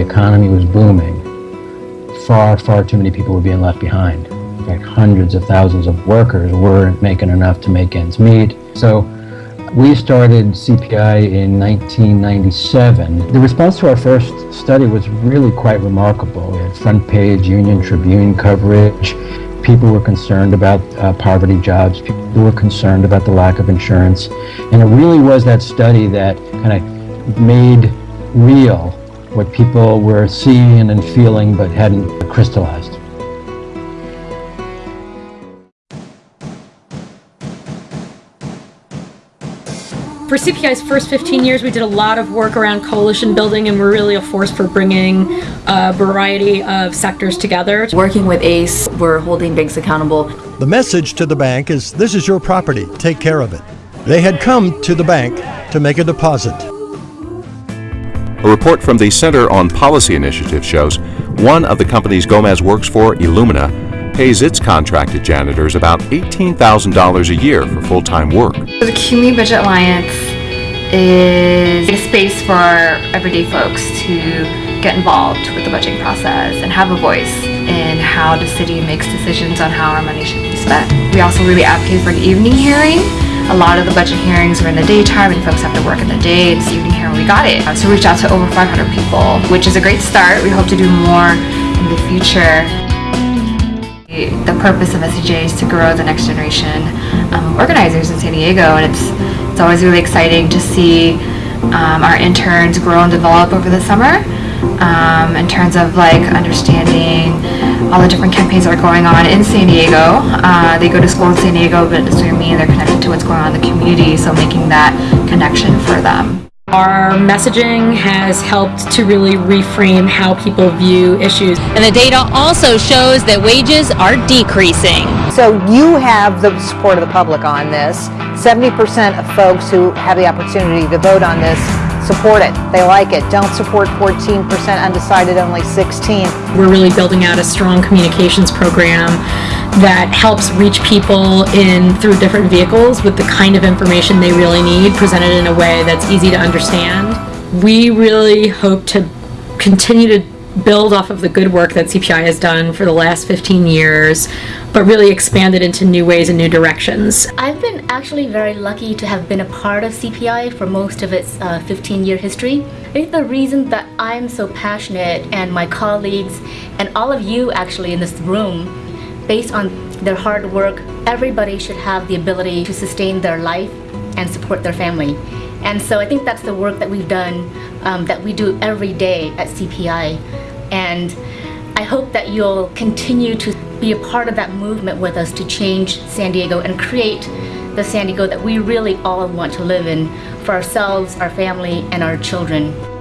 economy was booming, far, far too many people were being left behind. In fact, hundreds of thousands of workers weren't making enough to make ends meet. So we started CPI in 1997. The response to our first study was really quite remarkable. We had front page Union Tribune coverage. People were concerned about uh, poverty jobs. People were concerned about the lack of insurance. And it really was that study that kind of made real what people were seeing and feeling but hadn't crystallized. For CPI's first 15 years, we did a lot of work around coalition building and we're really a force for bringing a variety of sectors together. Working with ACCE, we're holding banks accountable. The message to the bank is this is your property, take care of it. They had come to the bank to make a deposit. A report from the Center on Policy Initiative shows one of the companies Gomez works for, Illumina, pays its contracted janitors about $18,000 a year for full-time work. The CUNY Budget Alliance is a space for everyday folks to get involved with the budgeting process and have a voice in how the city makes decisions on how our money should be spent. We also really advocate for an evening hearing. A lot of the budget hearings are in the daytime and folks have to work in the day. This evening hearing, we got it. So we reached out to over 500 people, which is a great start. We hope to do more in the future. The purpose of SCJ is to grow the next generation um, organizers in San Diego and it's, it's always really exciting to see um, our interns grow and develop over the summer um, in terms of like understanding all the different campaigns that are going on in San Diego. Uh, they go to school in San Diego but it doesn't mean they're connected to what's going on in the community so making that connection for them. Our messaging has helped to really reframe how people view issues. And the data also shows that wages are decreasing. So you have the support of the public on this. 70% of folks who have the opportunity to vote on this support it. They like it. Don't support 14%, undecided only 16. We're really building out a strong communications program that helps reach people in through different vehicles with the kind of information they really need presented in a way that's easy to understand. We really hope to continue to build off of the good work that CPI has done for the last 15 years, but really expand it into new ways and new directions. I've been actually very lucky to have been a part of CPI for most of its 15-year uh, history. I think the reason that I'm so passionate and my colleagues and all of you actually in this room based on their hard work, everybody should have the ability to sustain their life and support their family. And so I think that's the work that we've done, um, that we do every day at CPI. And I hope that you'll continue to be a part of that movement with us to change San Diego and create the San Diego that we really all want to live in for ourselves, our family, and our children.